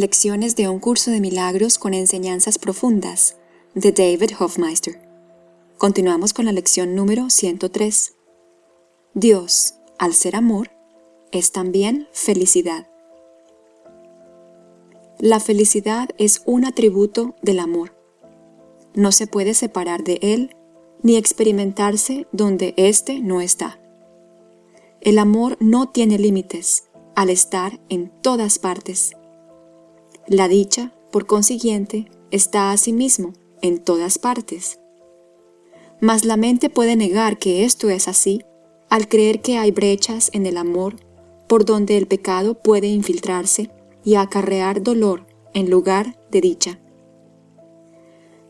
Lecciones de un curso de milagros con enseñanzas profundas de David Hofmeister. Continuamos con la lección número 103. Dios, al ser amor, es también felicidad. La felicidad es un atributo del amor. No se puede separar de él ni experimentarse donde éste no está. El amor no tiene límites al estar en todas partes la dicha, por consiguiente, está asimismo en todas partes. Mas la mente puede negar que esto es así al creer que hay brechas en el amor por donde el pecado puede infiltrarse y acarrear dolor en lugar de dicha.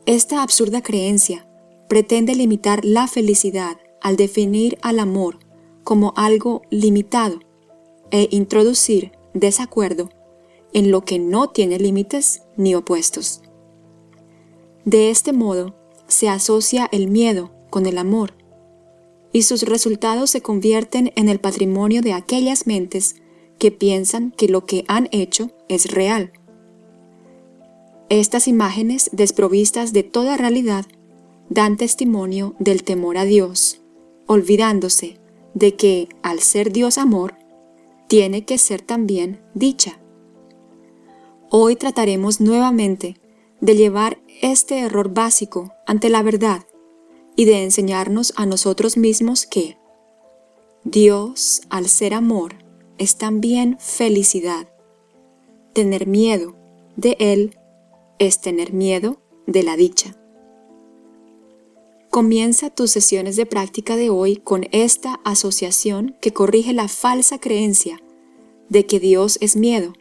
Esta absurda creencia pretende limitar la felicidad al definir al amor como algo limitado e introducir desacuerdo en lo que no tiene límites ni opuestos. De este modo, se asocia el miedo con el amor, y sus resultados se convierten en el patrimonio de aquellas mentes que piensan que lo que han hecho es real. Estas imágenes desprovistas de toda realidad dan testimonio del temor a Dios, olvidándose de que, al ser Dios amor, tiene que ser también dicha. Hoy trataremos nuevamente de llevar este error básico ante la verdad y de enseñarnos a nosotros mismos que Dios, al ser amor, es también felicidad. Tener miedo de Él es tener miedo de la dicha. Comienza tus sesiones de práctica de hoy con esta asociación que corrige la falsa creencia de que Dios es miedo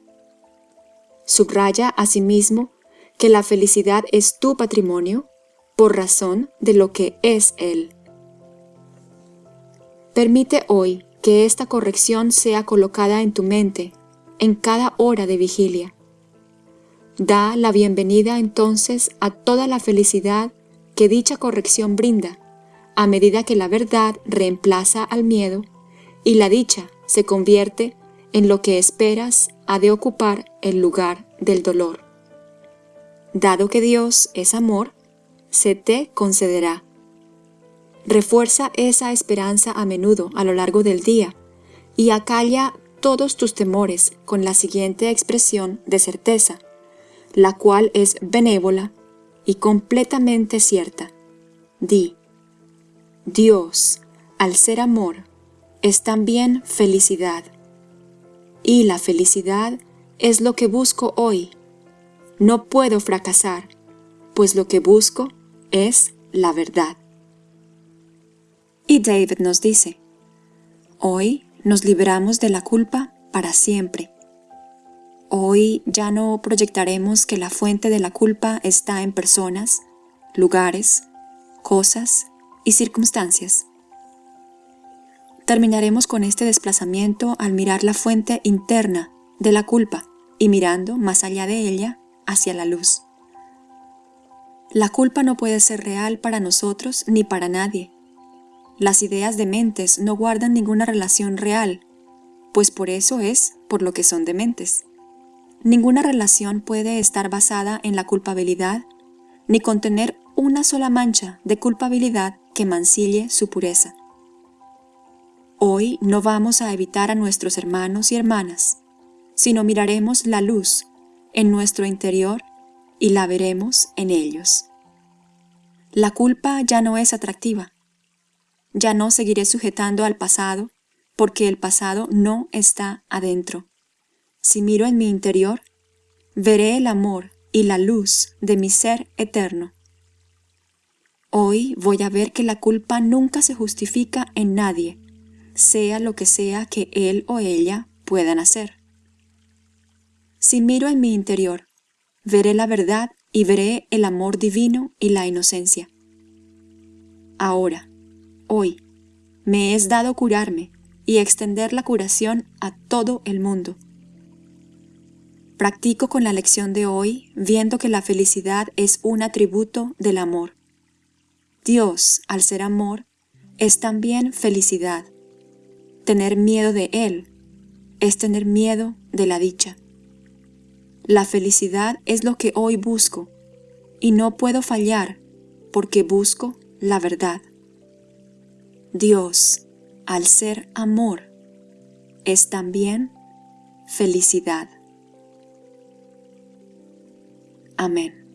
Subraya asimismo que la felicidad es tu patrimonio por razón de lo que es Él. Permite hoy que esta corrección sea colocada en tu mente en cada hora de vigilia. Da la bienvenida entonces a toda la felicidad que dicha corrección brinda, a medida que la verdad reemplaza al miedo y la dicha se convierte en lo que esperas ha de ocupar el lugar del dolor. Dado que Dios es amor, se te concederá. Refuerza esa esperanza a menudo a lo largo del día y acalla todos tus temores con la siguiente expresión de certeza, la cual es benévola y completamente cierta. Di, Dios, al ser amor, es también felicidad y la felicidad es lo que busco hoy. No puedo fracasar, pues lo que busco es la verdad. Y David nos dice, hoy nos libramos de la culpa para siempre. Hoy ya no proyectaremos que la fuente de la culpa está en personas, lugares, cosas y circunstancias. Terminaremos con este desplazamiento al mirar la fuente interna de la culpa y mirando más allá de ella hacia la luz. La culpa no puede ser real para nosotros ni para nadie. Las ideas de mentes no guardan ninguna relación real, pues por eso es por lo que son dementes. Ninguna relación puede estar basada en la culpabilidad, ni contener una sola mancha de culpabilidad que mancille su pureza. Hoy no vamos a evitar a nuestros hermanos y hermanas, sino miraremos la luz en nuestro interior y la veremos en ellos. La culpa ya no es atractiva. Ya no seguiré sujetando al pasado porque el pasado no está adentro. Si miro en mi interior, veré el amor y la luz de mi ser eterno. Hoy voy a ver que la culpa nunca se justifica en nadie, sea lo que sea que él o ella puedan hacer. Si miro en mi interior, veré la verdad y veré el amor divino y la inocencia. Ahora, hoy, me es dado curarme y extender la curación a todo el mundo. Practico con la lección de hoy viendo que la felicidad es un atributo del amor. Dios, al ser amor, es también felicidad. Tener miedo de Él es tener miedo de la dicha. La felicidad es lo que hoy busco y no puedo fallar porque busco la verdad. Dios, al ser amor, es también felicidad. Amén.